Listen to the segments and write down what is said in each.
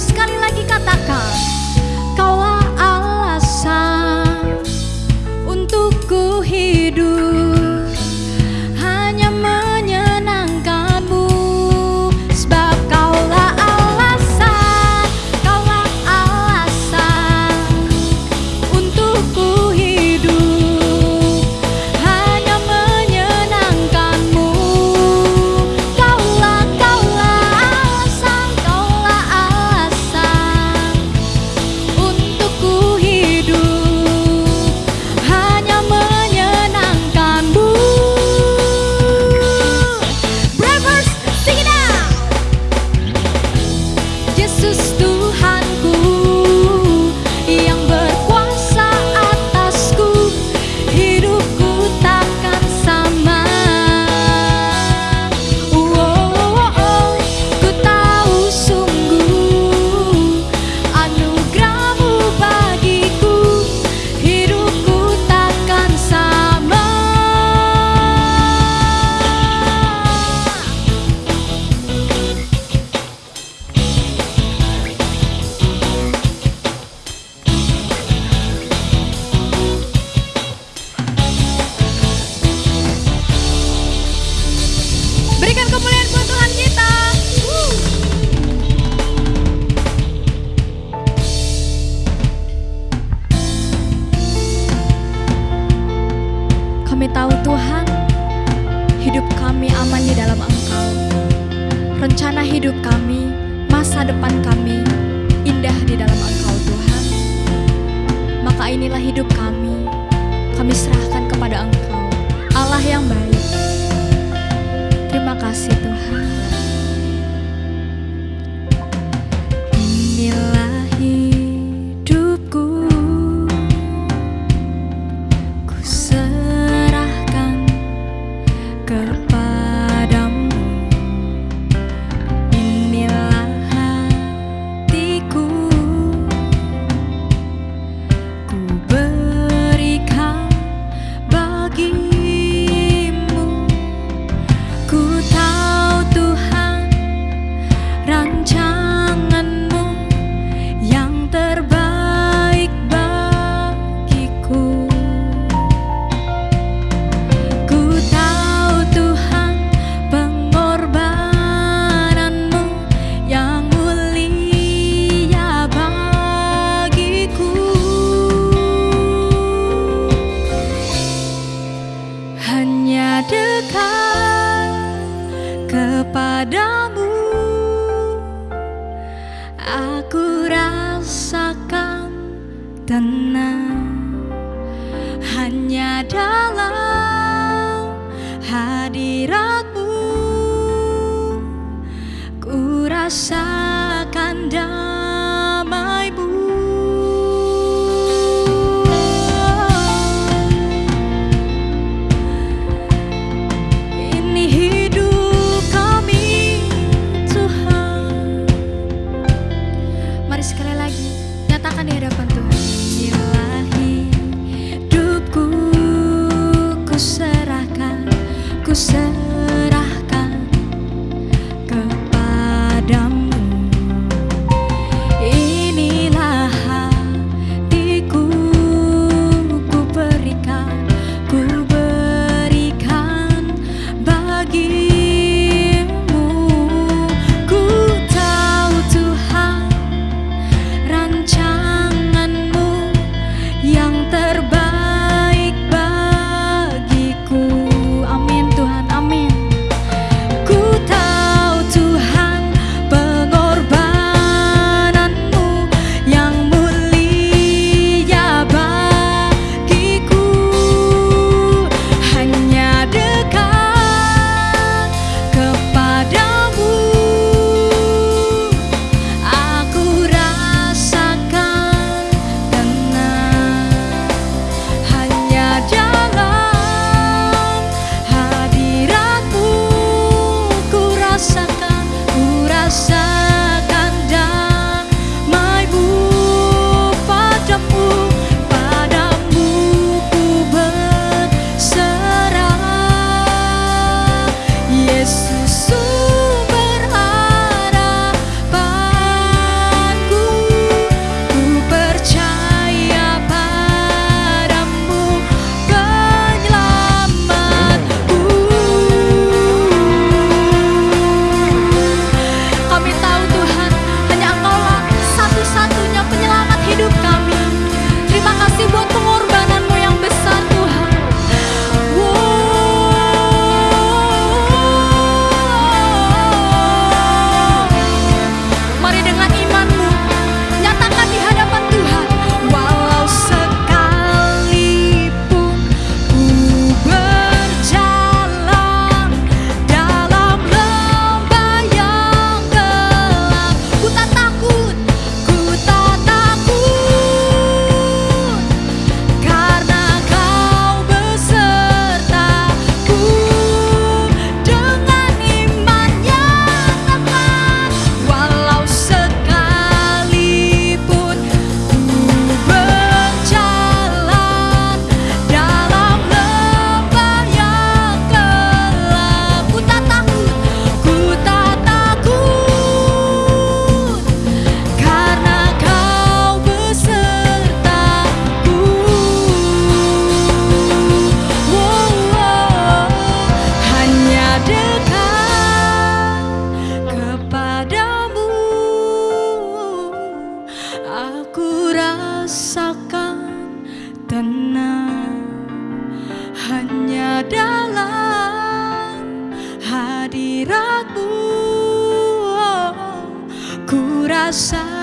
sekali lagi hanya dalam hadiratmu. Ku rasakan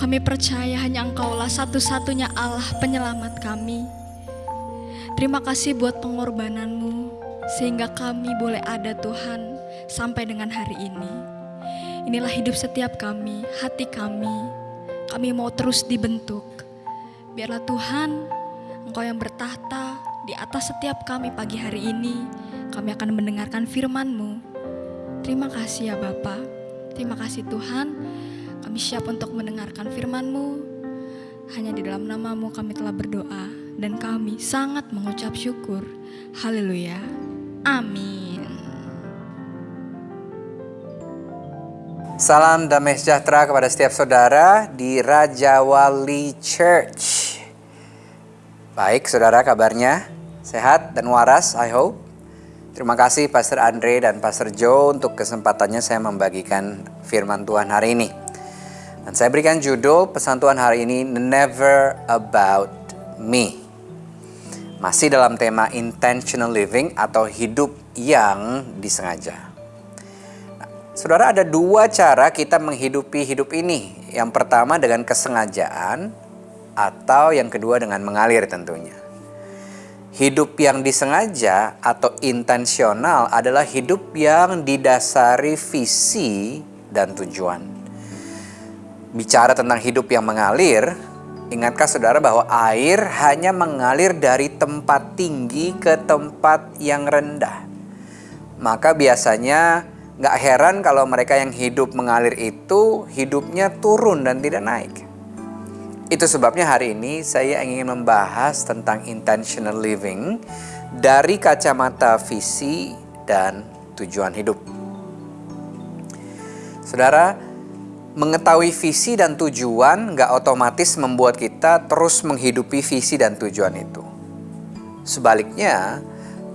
Kami percaya hanya Engkaulah satu-satunya Allah penyelamat kami Terima kasih buat pengorbananmu sehingga kami boleh ada Tuhan sampai dengan hari ini. Inilah hidup setiap kami, hati kami. Kami mau terus dibentuk. Biarlah Tuhan, Engkau yang bertahta di atas setiap kami pagi hari ini. Kami akan mendengarkan firman-Mu. Terima kasih ya Bapa. Terima kasih Tuhan. Kami siap untuk mendengarkan firman-Mu. Hanya di dalam namamu kami telah berdoa dan kami sangat mengucap syukur. Haleluya. Amin. Salam damai sejahtera kepada setiap saudara di Raja Wali Church. Baik, saudara kabarnya sehat dan waras, I hope. Terima kasih Pastor Andre dan Pastor Joe untuk kesempatannya saya membagikan firman Tuhan hari ini. Dan saya berikan judul pesan Tuhan hari ini Never About Me. Masih dalam tema intentional living atau hidup yang disengaja. Nah, saudara ada dua cara kita menghidupi hidup ini. Yang pertama dengan kesengajaan atau yang kedua dengan mengalir tentunya. Hidup yang disengaja atau intensional adalah hidup yang didasari visi dan tujuan. Bicara tentang hidup yang mengalir, ingatkah saudara bahwa air hanya mengalir dari tempat tinggi ke tempat yang rendah? Maka biasanya nggak heran kalau mereka yang hidup mengalir itu hidupnya turun dan tidak naik. Itu sebabnya hari ini saya ingin membahas tentang intentional living dari kacamata visi dan tujuan hidup. Saudara, mengetahui visi dan tujuan nggak otomatis membuat kita terus menghidupi visi dan tujuan itu. Sebaliknya,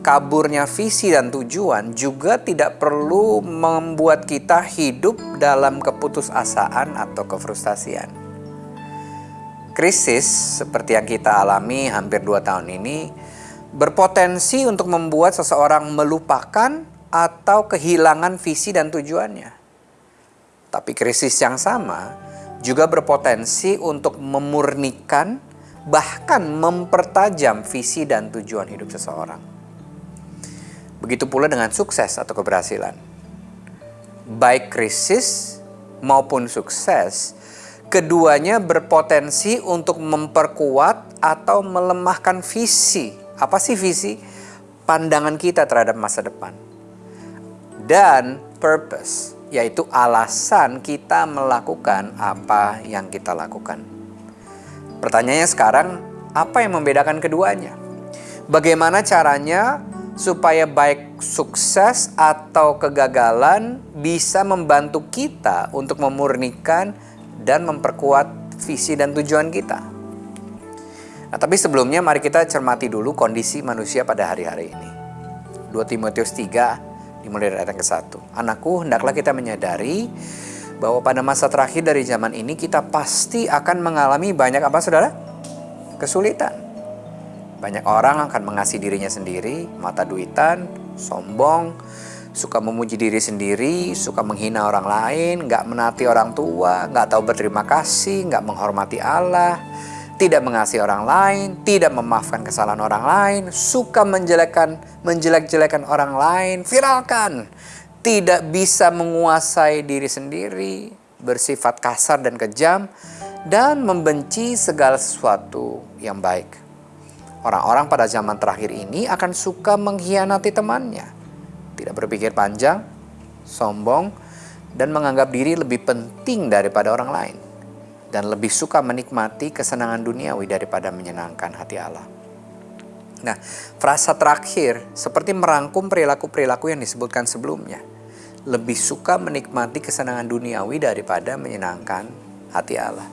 kaburnya visi dan tujuan juga tidak perlu membuat kita hidup dalam keputusasaan atau kefrustasian. Krisis seperti yang kita alami hampir dua tahun ini berpotensi untuk membuat seseorang melupakan atau kehilangan visi dan tujuannya. Tapi krisis yang sama juga berpotensi untuk memurnikan bahkan mempertajam visi dan tujuan hidup seseorang. Begitu pula dengan sukses atau keberhasilan. Baik krisis maupun sukses, keduanya berpotensi untuk memperkuat atau melemahkan visi. Apa sih visi? Pandangan kita terhadap masa depan. Dan purpose, yaitu alasan kita melakukan apa yang kita lakukan. Pertanyaannya sekarang, apa yang membedakan keduanya? Bagaimana caranya supaya baik sukses atau kegagalan bisa membantu kita untuk memurnikan dan memperkuat visi dan tujuan kita. Nah, tapi sebelumnya mari kita cermati dulu kondisi manusia pada hari-hari ini. 2 Timotius 3 dimulai dari ayat yang ke-1. Anakku, hendaklah kita menyadari bahwa pada masa terakhir dari zaman ini kita pasti akan mengalami banyak apa saudara? Kesulitan. Banyak orang akan mengasihi dirinya sendiri, mata duitan, sombong, suka memuji diri sendiri, suka menghina orang lain, nggak menati orang tua, nggak tahu berterima kasih, nggak menghormati Allah, tidak mengasihi orang lain, tidak memaafkan kesalahan orang lain, suka menjelekkan, menjelek-jelekan orang lain, viralkan, tidak bisa menguasai diri sendiri, bersifat kasar dan kejam, dan membenci segala sesuatu yang baik. Orang-orang pada zaman terakhir ini akan suka mengkhianati temannya, tidak berpikir panjang, sombong, dan menganggap diri lebih penting daripada orang lain, dan lebih suka menikmati kesenangan duniawi daripada menyenangkan hati Allah. Nah, frasa terakhir seperti merangkum perilaku-perilaku yang disebutkan sebelumnya lebih suka menikmati kesenangan duniawi daripada menyenangkan hati Allah.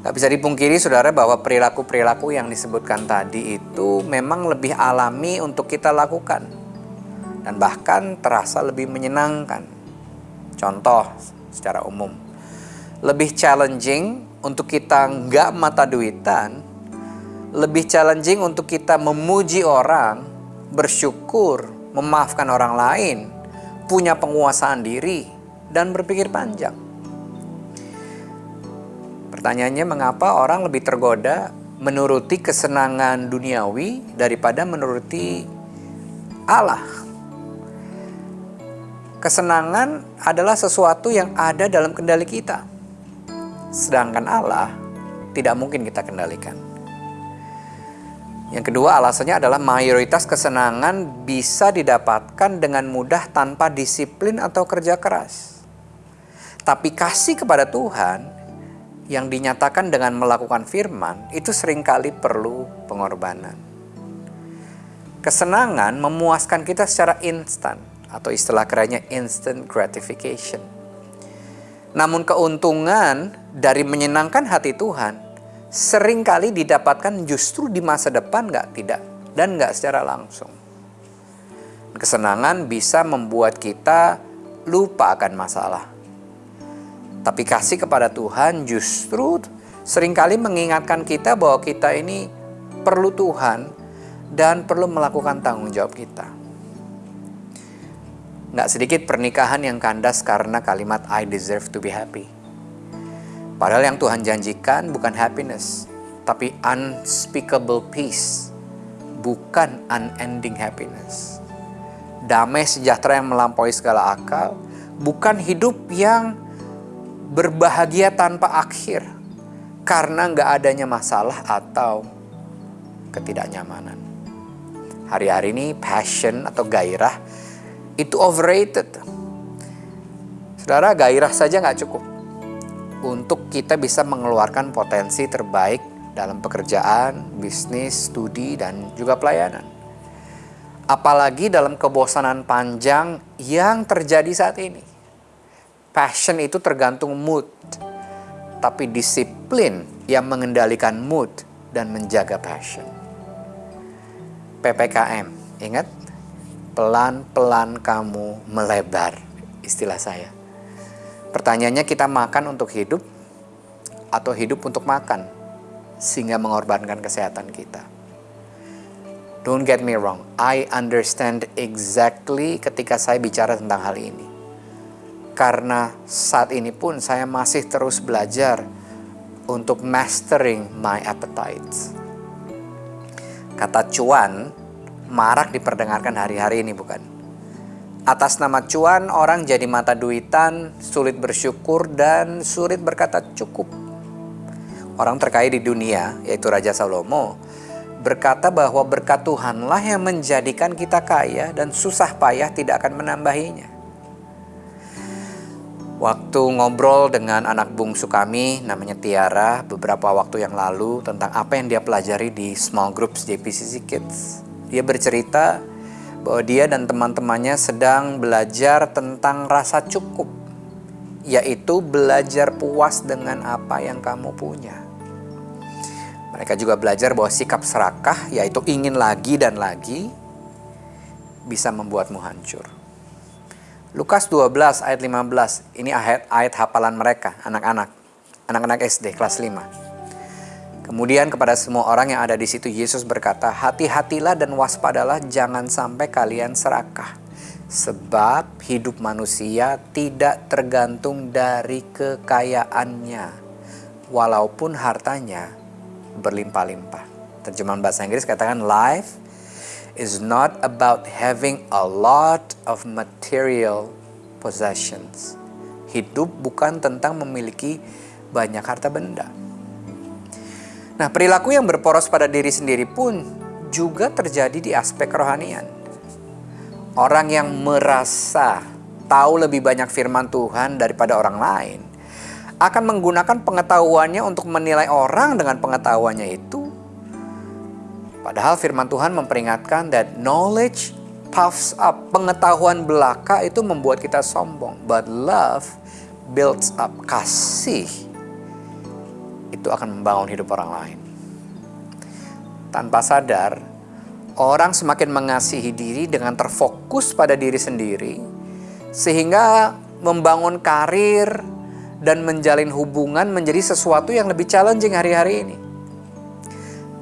Gak bisa dipungkiri saudara bahwa perilaku-perilaku yang disebutkan tadi itu memang lebih alami untuk kita lakukan. Dan bahkan terasa lebih menyenangkan. Contoh secara umum. Lebih challenging untuk kita nggak mata duitan. Lebih challenging untuk kita memuji orang, bersyukur, memaafkan orang lain, punya penguasaan diri, dan berpikir panjang. Pertanyaannya mengapa orang lebih tergoda menuruti kesenangan duniawi daripada menuruti Allah? Kesenangan adalah sesuatu yang ada dalam kendali kita. Sedangkan Allah tidak mungkin kita kendalikan. Yang kedua alasannya adalah mayoritas kesenangan bisa didapatkan dengan mudah tanpa disiplin atau kerja keras. Tapi kasih kepada Tuhan yang dinyatakan dengan melakukan firman itu sering kali perlu pengorbanan. Kesenangan memuaskan kita secara instan atau istilah kerennya instant gratification. Namun keuntungan dari menyenangkan hati Tuhan sering kali didapatkan justru di masa depan nggak tidak dan nggak secara langsung. Kesenangan bisa membuat kita lupa akan masalah. Tapi kasih kepada Tuhan justru sering kali mengingatkan kita bahwa kita ini perlu Tuhan dan perlu melakukan tanggung jawab kita. Nggak sedikit pernikahan yang kandas karena kalimat I deserve to be happy Padahal yang Tuhan janjikan bukan happiness, tapi unspeakable peace, bukan unending happiness. Damai sejahtera yang melampaui segala akal, bukan hidup yang berbahagia tanpa akhir, karena nggak adanya masalah atau ketidaknyamanan. Hari-hari ini passion atau gairah itu overrated. Saudara, gairah saja nggak cukup untuk kita bisa mengeluarkan potensi terbaik dalam pekerjaan, bisnis, studi, dan juga pelayanan. Apalagi dalam kebosanan panjang yang terjadi saat ini. Passion itu tergantung mood, tapi disiplin yang mengendalikan mood dan menjaga passion. PPKM, ingat? Pelan-pelan kamu melebar, istilah saya. Pertanyaannya kita makan untuk hidup atau hidup untuk makan sehingga mengorbankan kesehatan kita. Don't get me wrong, I understand exactly ketika saya bicara tentang hal ini. Karena saat ini pun saya masih terus belajar untuk mastering my appetites. Kata cuan marak diperdengarkan hari-hari ini bukan? Atas nama cuan, orang jadi mata duitan, sulit bersyukur, dan sulit berkata cukup. Orang terkaya di dunia, yaitu Raja Salomo, berkata bahwa berkat Tuhanlah yang menjadikan kita kaya dan susah payah tidak akan menambahinya. Waktu ngobrol dengan anak bungsu kami, namanya Tiara, beberapa waktu yang lalu tentang apa yang dia pelajari di small groups JPCC Kids. Dia bercerita bahwa dia dan teman-temannya sedang belajar tentang rasa cukup, yaitu belajar puas dengan apa yang kamu punya. Mereka juga belajar bahwa sikap serakah, yaitu ingin lagi dan lagi, bisa membuatmu hancur. Lukas 12 ayat 15. Ini ayat ayat hafalan mereka, anak-anak. Anak-anak SD kelas 5. Kemudian kepada semua orang yang ada di situ Yesus berkata, "Hati-hatilah dan waspadalah jangan sampai kalian serakah." Sebab hidup manusia tidak tergantung dari kekayaannya, walaupun hartanya berlimpah-limpah. Terjemahan bahasa Inggris katakan life is not about having a lot of material possessions. Hidup bukan tentang memiliki banyak harta benda. Nah, perilaku yang berporos pada diri sendiri pun juga terjadi di aspek kerohanian orang yang merasa tahu lebih banyak firman Tuhan daripada orang lain akan menggunakan pengetahuannya untuk menilai orang dengan pengetahuannya itu. Padahal firman Tuhan memperingatkan that knowledge puffs up. Pengetahuan belaka itu membuat kita sombong. But love builds up. Kasih itu akan membangun hidup orang lain. Tanpa sadar, orang semakin mengasihi diri dengan terfokus pada diri sendiri, sehingga membangun karir dan menjalin hubungan menjadi sesuatu yang lebih challenging hari-hari ini.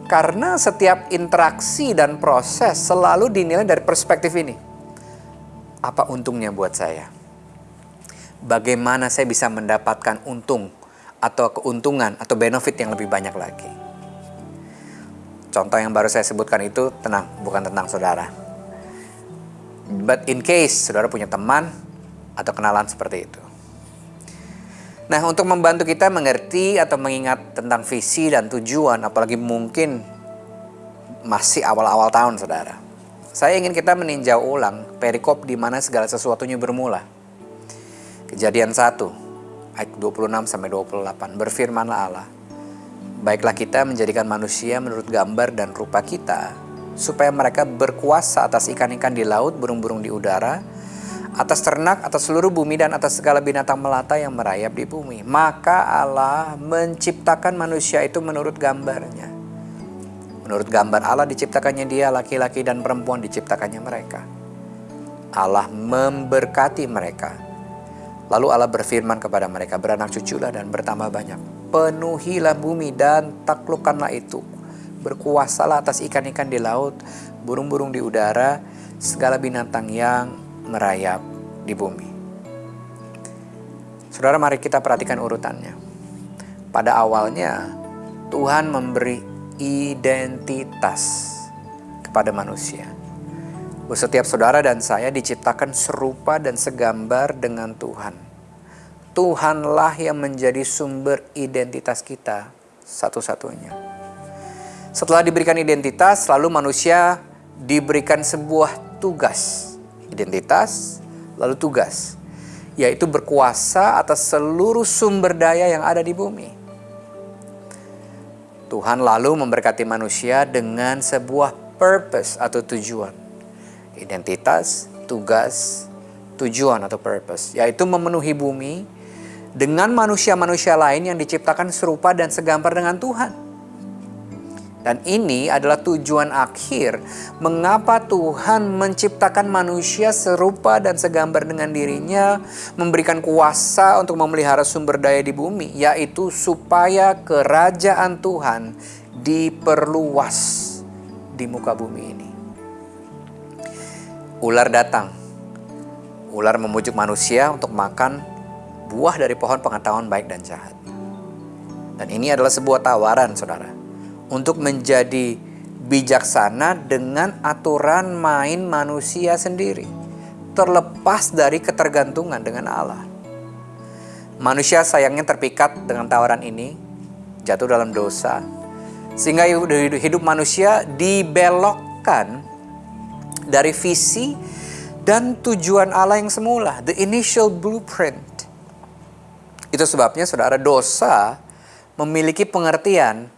Karena setiap interaksi dan proses selalu dinilai dari perspektif ini. Apa untungnya buat saya? Bagaimana saya bisa mendapatkan untung atau keuntungan atau benefit yang lebih banyak lagi? Contoh yang baru saya sebutkan itu tenang, bukan tentang saudara. But in case saudara punya teman atau kenalan seperti itu. Nah, untuk membantu kita mengerti atau mengingat tentang visi dan tujuan, apalagi mungkin masih awal-awal tahun, saudara. Saya ingin kita meninjau ulang perikop di mana segala sesuatunya bermula. Kejadian 1 ayat 26 sampai 28 berfirmanlah Allah Baiklah kita menjadikan manusia menurut gambar dan rupa kita, supaya mereka berkuasa atas ikan-ikan di laut, burung-burung di udara, atas ternak, atas seluruh bumi, dan atas segala binatang melata yang merayap di bumi. Maka Allah menciptakan manusia itu menurut gambarnya. Menurut gambar Allah diciptakannya dia, laki-laki dan perempuan diciptakannya mereka. Allah memberkati mereka. Lalu Allah berfirman kepada mereka, beranak cuculah dan bertambah banyak penuhilah bumi dan taklukkanlah itu. Berkuasalah atas ikan-ikan di laut, burung-burung di udara, segala binatang yang merayap di bumi. Saudara, mari kita perhatikan urutannya. Pada awalnya, Tuhan memberi identitas kepada manusia. Setiap saudara dan saya diciptakan serupa dan segambar dengan Tuhan Tuhanlah yang menjadi sumber identitas kita satu-satunya. Setelah diberikan identitas, lalu manusia diberikan sebuah tugas. Identitas, lalu tugas. Yaitu berkuasa atas seluruh sumber daya yang ada di bumi. Tuhan lalu memberkati manusia dengan sebuah purpose atau tujuan. Identitas, tugas, tujuan atau purpose. Yaitu memenuhi bumi, dengan manusia-manusia lain yang diciptakan serupa dan segambar dengan Tuhan. Dan ini adalah tujuan akhir mengapa Tuhan menciptakan manusia serupa dan segambar dengan dirinya, memberikan kuasa untuk memelihara sumber daya di bumi, yaitu supaya kerajaan Tuhan diperluas di muka bumi ini. Ular datang. Ular memujuk manusia untuk makan buah dari pohon pengetahuan baik dan jahat. Dan ini adalah sebuah tawaran, saudara, untuk menjadi bijaksana dengan aturan main manusia sendiri, terlepas dari ketergantungan dengan Allah. Manusia sayangnya terpikat dengan tawaran ini, jatuh dalam dosa, sehingga hidup manusia dibelokkan dari visi dan tujuan Allah yang semula, the initial blueprint itu sebabnya saudara dosa memiliki pengertian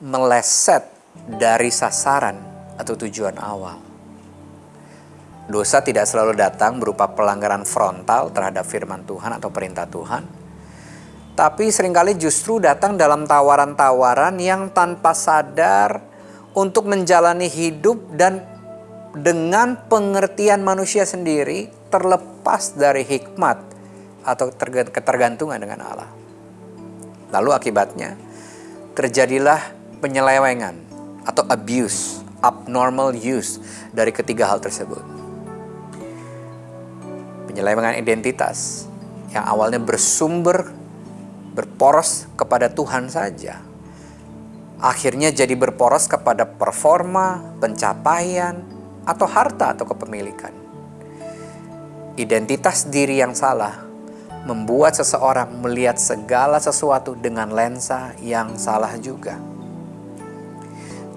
meleset dari sasaran atau tujuan awal. Dosa tidak selalu datang berupa pelanggaran frontal terhadap firman Tuhan atau perintah Tuhan. Tapi sering kali justru datang dalam tawaran-tawaran yang tanpa sadar untuk menjalani hidup dan dengan pengertian manusia sendiri terlepas dari hikmat atau ketergantungan dengan Allah. Lalu akibatnya terjadilah penyelewengan atau abuse, abnormal use dari ketiga hal tersebut. Penyelewengan identitas yang awalnya bersumber berporos kepada Tuhan saja akhirnya jadi berporos kepada performa, pencapaian, atau harta atau kepemilikan. Identitas diri yang salah membuat seseorang melihat segala sesuatu dengan lensa yang salah juga.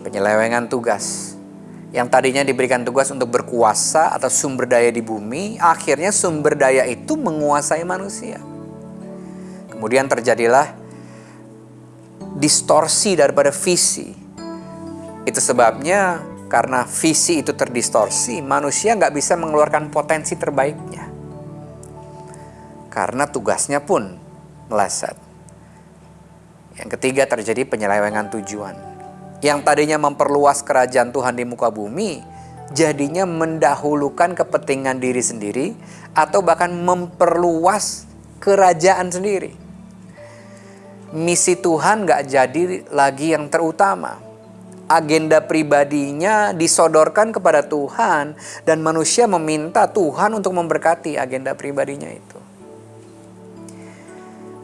Penyelewengan tugas yang tadinya diberikan tugas untuk berkuasa atau sumber daya di bumi, akhirnya sumber daya itu menguasai manusia. Kemudian terjadilah distorsi daripada visi. Itu sebabnya karena visi itu terdistorsi, manusia nggak bisa mengeluarkan potensi terbaiknya. Karena tugasnya pun meleset. Yang ketiga terjadi penyelewengan tujuan. Yang tadinya memperluas kerajaan Tuhan di muka bumi, jadinya mendahulukan kepentingan diri sendiri atau bahkan memperluas kerajaan sendiri misi Tuhan gak jadi lagi yang terutama. Agenda pribadinya disodorkan kepada Tuhan dan manusia meminta Tuhan untuk memberkati agenda pribadinya itu.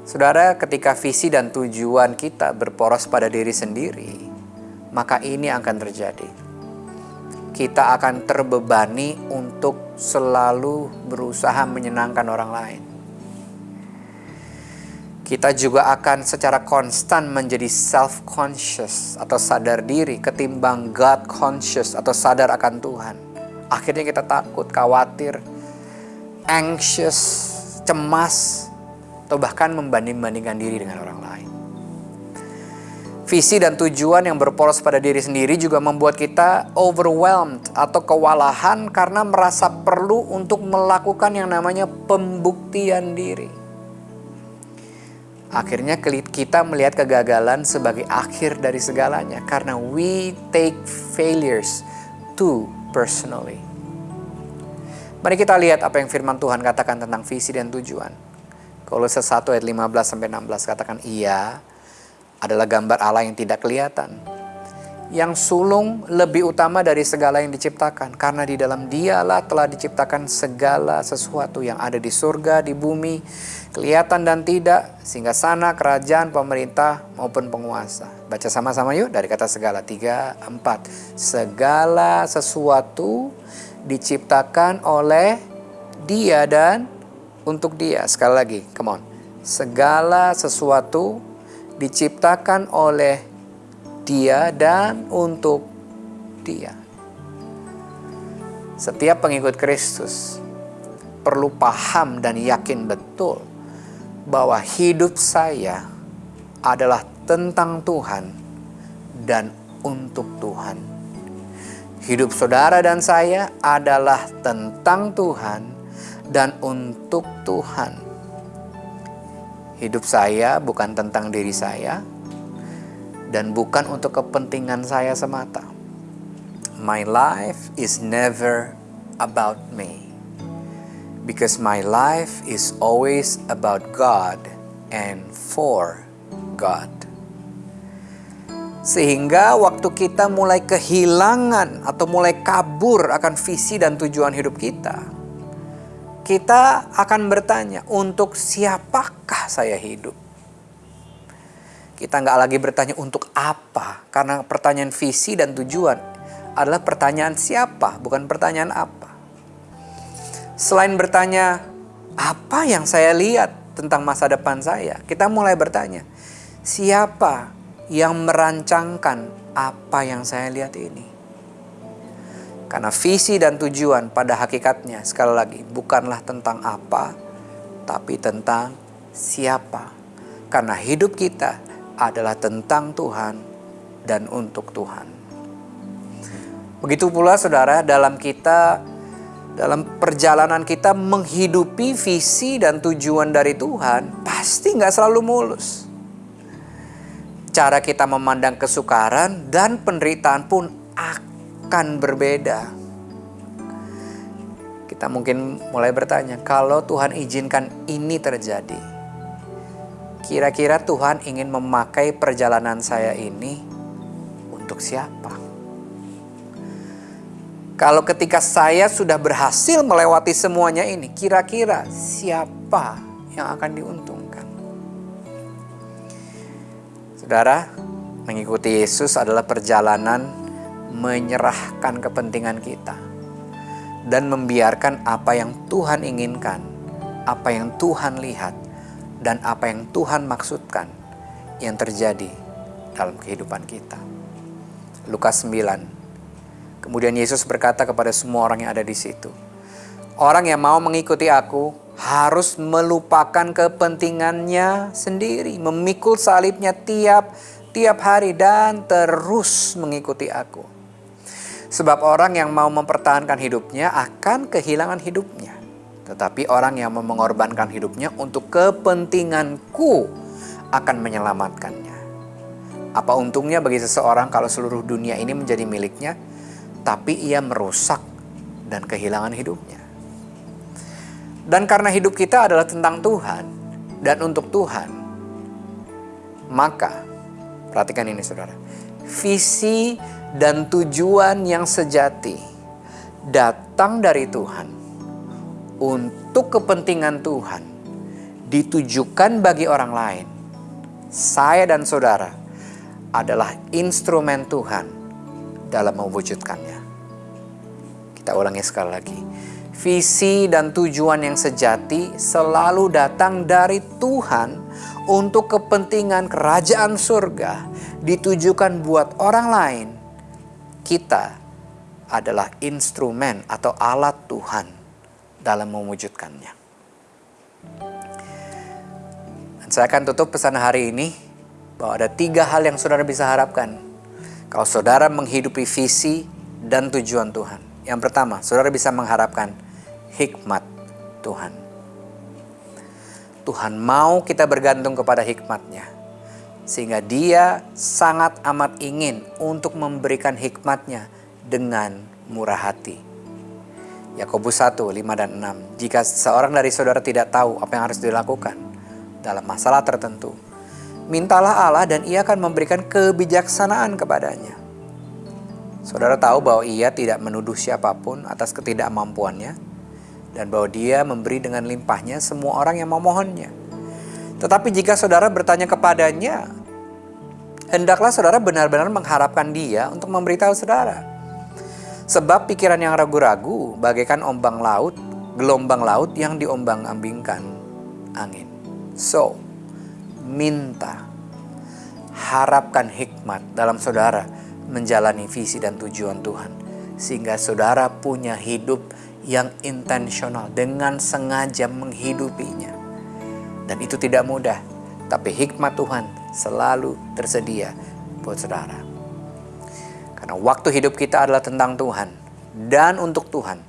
Saudara, ketika visi dan tujuan kita berporos pada diri sendiri, maka ini akan terjadi. Kita akan terbebani untuk selalu berusaha menyenangkan orang lain kita juga akan secara konstan menjadi self-conscious atau sadar diri ketimbang God conscious atau sadar akan Tuhan. Akhirnya kita takut, khawatir, anxious, cemas, atau bahkan membanding-bandingkan diri dengan orang lain. Visi dan tujuan yang berporos pada diri sendiri juga membuat kita overwhelmed atau kewalahan karena merasa perlu untuk melakukan yang namanya pembuktian diri Akhirnya kita melihat kegagalan sebagai akhir dari segalanya karena we take failures too personally. Mari kita lihat apa yang firman Tuhan katakan tentang visi dan tujuan. Kolose 1 ayat 15 sampai 16 katakan ia adalah gambar Allah yang tidak kelihatan yang sulung lebih utama dari segala yang diciptakan. Karena di dalam dialah telah diciptakan segala sesuatu yang ada di surga, di bumi, kelihatan dan tidak, sehingga sana kerajaan, pemerintah maupun penguasa. Baca sama-sama yuk dari kata segala. Tiga, empat. Segala sesuatu diciptakan oleh dia dan untuk dia. Sekali lagi, come on. Segala sesuatu diciptakan oleh dia dan untuk dia. Setiap pengikut Kristus perlu paham dan yakin betul bahwa hidup saya adalah tentang Tuhan dan untuk Tuhan. Hidup saudara dan saya adalah tentang Tuhan dan untuk Tuhan. Hidup saya bukan tentang diri saya, dan bukan untuk kepentingan saya semata. My life is never about me because my life is always about God and for God. Sehingga waktu kita mulai kehilangan atau mulai kabur akan visi dan tujuan hidup kita, kita akan bertanya, untuk siapakah saya hidup? Kita nggak lagi bertanya untuk apa, karena pertanyaan visi dan tujuan adalah pertanyaan siapa, bukan pertanyaan apa. Selain bertanya apa yang saya lihat tentang masa depan saya, kita mulai bertanya siapa yang merancangkan apa yang saya lihat ini. Karena visi dan tujuan pada hakikatnya sekali lagi bukanlah tentang apa, tapi tentang siapa. Karena hidup kita adalah tentang Tuhan dan untuk Tuhan. Begitu pula saudara dalam kita dalam perjalanan kita menghidupi visi dan tujuan dari Tuhan pasti nggak selalu mulus. Cara kita memandang kesukaran dan penderitaan pun akan berbeda. kita mungkin mulai bertanya, kalau Tuhan izinkan ini terjadi, kira-kira Tuhan ingin memakai perjalanan saya ini untuk siapa? Kalau ketika saya sudah berhasil melewati semuanya ini, kira-kira siapa yang akan diuntungkan? Saudara, mengikuti Yesus adalah perjalanan menyerahkan kepentingan kita dan membiarkan apa yang Tuhan inginkan, apa yang Tuhan lihat, dan apa yang Tuhan maksudkan yang terjadi dalam kehidupan kita. Lukas 9 Kemudian Yesus berkata kepada semua orang yang ada di situ, "Orang yang mau mengikuti Aku harus melupakan kepentingannya sendiri, memikul salibnya tiap tiap hari dan terus mengikuti Aku." Sebab orang yang mau mempertahankan hidupnya akan kehilangan hidupnya. Tetapi orang yang mau mengorbankan hidupnya untuk kepentinganku akan menyelamatkannya. Apa untungnya bagi seseorang kalau seluruh dunia ini menjadi miliknya, tapi ia merusak dan kehilangan hidupnya. Dan karena hidup kita adalah tentang Tuhan dan untuk Tuhan, maka perhatikan ini saudara, visi dan tujuan yang sejati datang dari Tuhan untuk kepentingan Tuhan ditujukan bagi orang lain. Saya dan saudara adalah instrumen Tuhan dalam mewujudkannya. Kita ulangi sekali lagi. Visi dan tujuan yang sejati selalu datang dari Tuhan untuk kepentingan kerajaan surga ditujukan buat orang lain. Kita adalah instrumen atau alat Tuhan dalam mewujudkannya. Dan saya akan tutup pesan hari ini bahwa ada tiga hal yang saudara bisa harapkan kalau saudara menghidupi visi dan tujuan Tuhan. Yang pertama, saudara bisa mengharapkan hikmat Tuhan. Tuhan mau kita bergantung kepada hikmatnya. Sehingga dia sangat amat ingin untuk memberikan hikmatnya dengan murah hati. Yakobus 1, 5 dan 6. Jika seorang dari saudara tidak tahu apa yang harus dilakukan dalam masalah tertentu, mintalah Allah dan ia akan memberikan kebijaksanaan kepadanya. Saudara tahu bahwa ia tidak menuduh siapa pun atas ketidakmampuannya dan bahwa dia memberi dengan limpahnya semua orang yang memohonnya. Tetapi jika saudara bertanya kepadanya, hendaklah saudara benar-benar mengharapkan dia untuk memberitahu saudara. Sebab pikiran yang ragu-ragu bagaikan ombang laut, gelombang laut yang diombang-ambingkan angin. So, minta, harapkan hikmat dalam saudara menjalani visi dan tujuan Tuhan. Sehingga saudara punya hidup yang intensional dengan sengaja menghidupinya. Dan itu tidak mudah, tapi hikmat Tuhan selalu tersedia buat saudara. Karena waktu hidup kita adalah tentang Tuhan dan untuk Tuhan.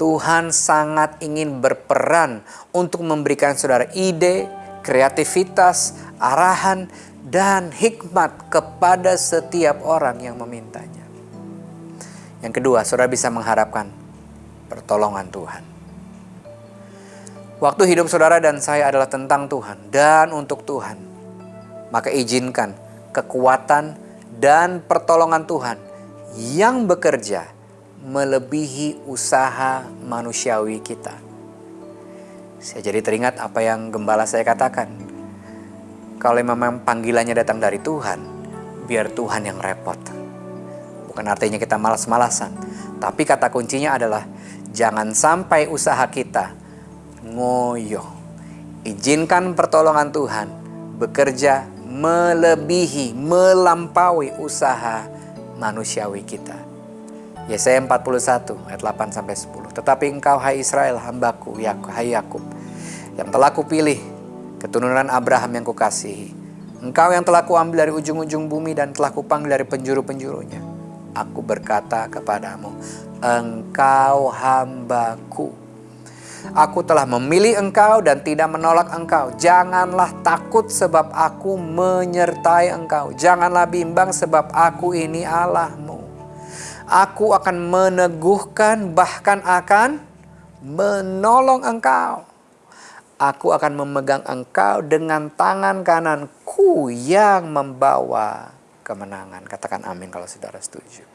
Tuhan sangat ingin berperan untuk memberikan saudara ide, kreativitas, arahan, dan hikmat kepada setiap orang yang memintanya. Yang kedua, saudara bisa mengharapkan pertolongan Tuhan. Waktu hidup saudara dan saya adalah tentang Tuhan dan untuk Tuhan. Maka izinkan kekuatan dan pertolongan Tuhan yang bekerja melebihi usaha manusiawi kita saya jadi teringat apa yang gembala saya katakan. Kalau memang panggilannya datang dari Tuhan, biar Tuhan yang repot. Bukan artinya kita malas-malasan, tapi kata kuncinya adalah jangan sampai usaha kita ngoyo. Izinkan pertolongan Tuhan bekerja melebihi, melampaui usaha manusiawi kita. Yesaya 41 ayat 8 sampai 10. Tetapi engkau hai Israel hambaku, hai Yakub, yang telah kupilih, keturunan Abraham yang kukasihi. Engkau yang telah kuambil dari ujung-ujung bumi dan telah kupanggil dari penjuru-penjurunya. Aku berkata kepadamu, engkau hambaku. Aku telah memilih engkau dan tidak menolak engkau. Janganlah takut sebab aku menyertai engkau. Janganlah bimbang sebab aku ini Allahmu. Aku akan meneguhkan bahkan akan menolong engkau. Aku akan memegang engkau dengan tangan kananku yang membawa kemenangan. Katakan amin kalau saudara setuju.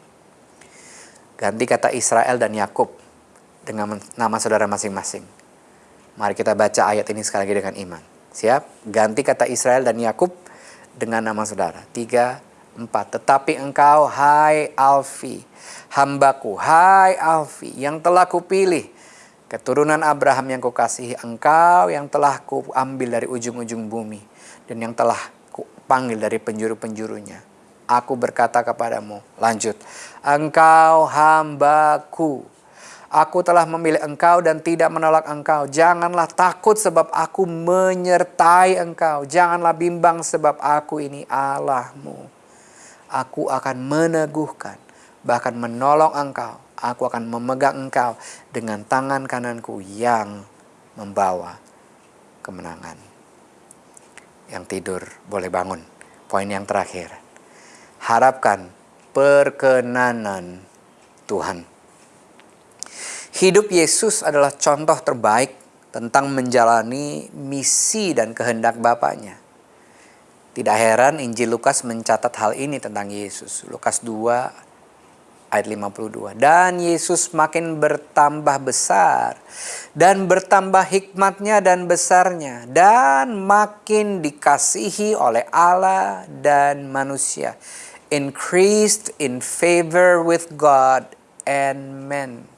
Ganti kata Israel dan Yakub dengan nama saudara masing-masing. Mari kita baca ayat ini sekali lagi dengan iman. Siap? Ganti kata Israel dan Yakub dengan nama saudara. Tiga, empat. Tetapi engkau, hai Alfi, hambaku, hai Alfi, yang telah kupilih, keturunan Abraham yang kukasihi, engkau yang telah kuambil dari ujung-ujung bumi, dan yang telah kupanggil dari penjuru-penjurunya. Aku berkata kepadamu, lanjut, engkau hambaku, Aku telah memilih engkau dan tidak menolak engkau. Janganlah takut sebab aku menyertai engkau. Janganlah bimbang sebab aku ini Allahmu. Aku akan meneguhkan, bahkan menolong engkau. Aku akan memegang engkau dengan tangan kananku yang membawa kemenangan. Yang tidur boleh bangun. Poin yang terakhir. Harapkan perkenanan Tuhan. Hidup Yesus adalah contoh terbaik tentang menjalani misi dan kehendak Bapaknya. Tidak heran Injil Lukas mencatat hal ini tentang Yesus. Lukas 2 ayat 52. Dan Yesus makin bertambah besar dan bertambah hikmatnya dan besarnya dan makin dikasihi oleh Allah dan manusia. Increased in favor with God and men.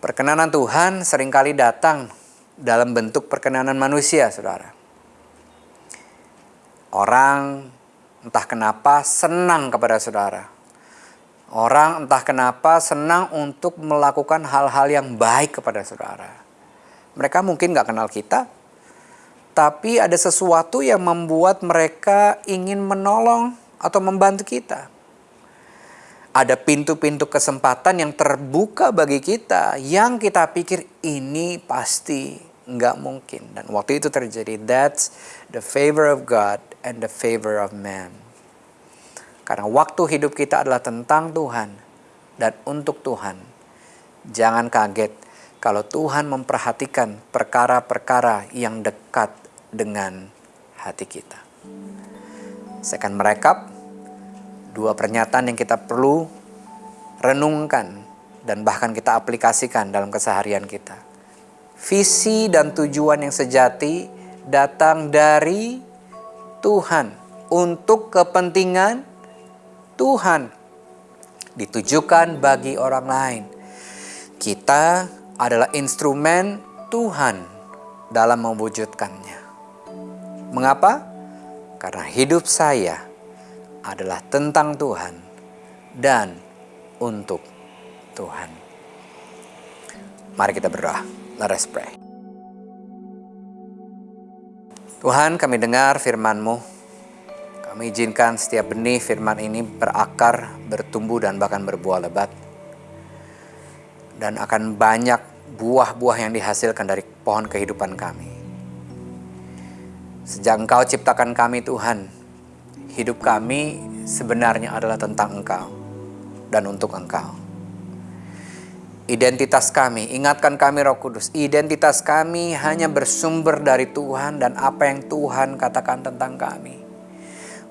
Perkenanan Tuhan sering kali datang dalam bentuk perkenanan manusia, saudara. Orang entah kenapa senang kepada saudara. Orang entah kenapa senang untuk melakukan hal-hal yang baik kepada saudara. Mereka mungkin gak kenal kita, tapi ada sesuatu yang membuat mereka ingin menolong atau membantu kita ada pintu-pintu kesempatan yang terbuka bagi kita yang kita pikir ini pasti nggak mungkin dan waktu itu terjadi that's the favor of God and the favor of man. Karena waktu hidup kita adalah tentang Tuhan dan untuk Tuhan. Jangan kaget kalau Tuhan memperhatikan perkara-perkara yang dekat dengan hati kita. Saya akan merekap dua pernyataan yang kita perlu renungkan dan bahkan kita aplikasikan dalam keseharian kita. Visi dan tujuan yang sejati datang dari Tuhan untuk kepentingan Tuhan ditujukan bagi orang lain. Kita adalah instrumen Tuhan dalam mewujudkannya. Mengapa? Karena hidup saya adalah tentang Tuhan dan untuk Tuhan. Mari kita berdoa. Let us pray. Tuhan kami dengar firman-Mu. Kami izinkan setiap benih firman ini berakar, bertumbuh dan bahkan berbuah lebat. Dan akan banyak buah-buah yang dihasilkan dari pohon kehidupan kami. Sejak Engkau ciptakan kami Tuhan, hidup kami sebenarnya adalah tentang Engkau dan untuk Engkau. Identitas kami, ingatkan kami Roh Kudus, identitas kami hanya bersumber dari Tuhan dan apa yang Tuhan katakan tentang kami.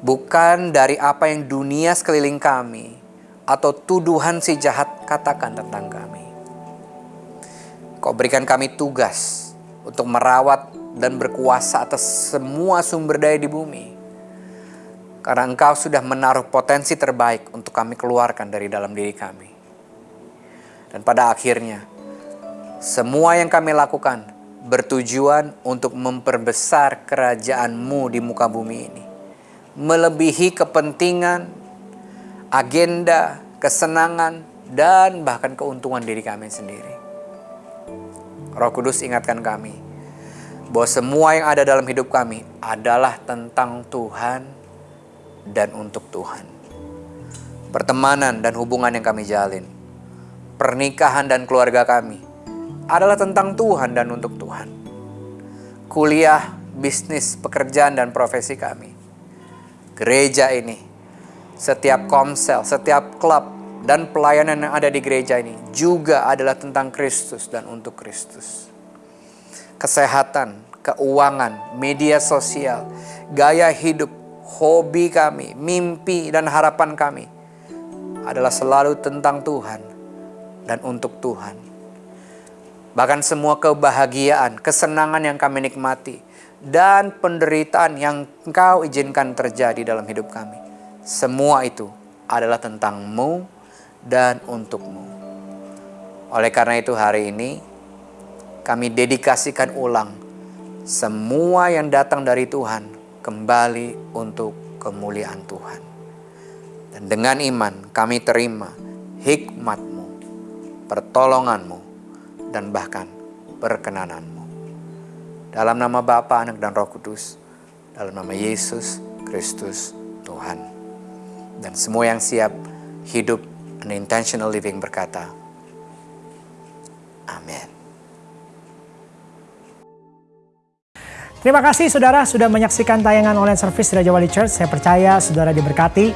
Bukan dari apa yang dunia sekeliling kami atau tuduhan si jahat katakan tentang kami. Kau berikan kami tugas untuk merawat dan berkuasa atas semua sumber daya di bumi karena engkau sudah menaruh potensi terbaik untuk kami keluarkan dari dalam diri kami. Dan pada akhirnya, semua yang kami lakukan bertujuan untuk memperbesar kerajaanmu di muka bumi ini. Melebihi kepentingan, agenda, kesenangan, dan bahkan keuntungan diri kami sendiri. Roh Kudus ingatkan kami bahwa semua yang ada dalam hidup kami adalah tentang Tuhan dan untuk Tuhan. Pertemanan dan hubungan yang kami jalin, pernikahan dan keluarga kami adalah tentang Tuhan dan untuk Tuhan. Kuliah, bisnis, pekerjaan, dan profesi kami. Gereja ini, setiap komsel, setiap klub, dan pelayanan yang ada di gereja ini juga adalah tentang Kristus dan untuk Kristus. Kesehatan, keuangan, media sosial, gaya hidup, hobi kami, mimpi dan harapan kami adalah selalu tentang Tuhan dan untuk Tuhan. Bahkan semua kebahagiaan, kesenangan yang kami nikmati, dan penderitaan yang Engkau izinkan terjadi dalam hidup kami. Semua itu adalah tentangmu dan untukmu. Oleh karena itu hari ini kami dedikasikan ulang semua yang datang dari Tuhan kembali untuk kemuliaan Tuhan. Dan dengan iman kami terima hikmatmu, pertolonganmu, dan bahkan perkenananmu. Dalam nama Bapa, Anak, dan Roh Kudus. Dalam nama Yesus Kristus Tuhan. Dan semua yang siap hidup an intentional living berkata, Amin. Terima kasih saudara sudah menyaksikan tayangan online service Raja Wali Church. Saya percaya saudara diberkati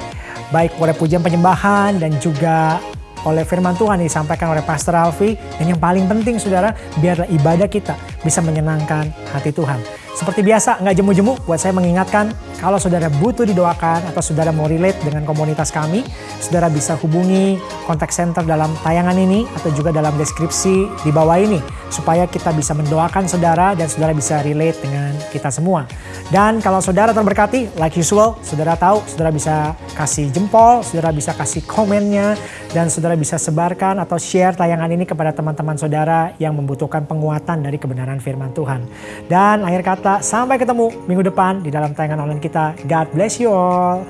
baik oleh pujian penyembahan dan juga oleh firman Tuhan yang disampaikan oleh Pastor Alfi. Dan yang paling penting saudara, biarlah ibadah kita bisa menyenangkan hati Tuhan. Seperti biasa, nggak jemu-jemu buat saya mengingatkan kalau saudara butuh didoakan atau saudara mau relate dengan komunitas kami, saudara bisa hubungi kontak center dalam tayangan ini atau juga dalam deskripsi di bawah ini supaya kita bisa mendoakan saudara dan saudara bisa relate dengan kita semua. Dan kalau saudara terberkati, like usual, saudara tahu, saudara bisa kasih jempol, saudara bisa kasih komennya, dan saudara bisa sebarkan atau share tayangan ini kepada teman-teman saudara yang membutuhkan penguatan dari kebenaran firman Tuhan. Dan akhir kata, sampai ketemu minggu depan di dalam tayangan online kita. God bless you all.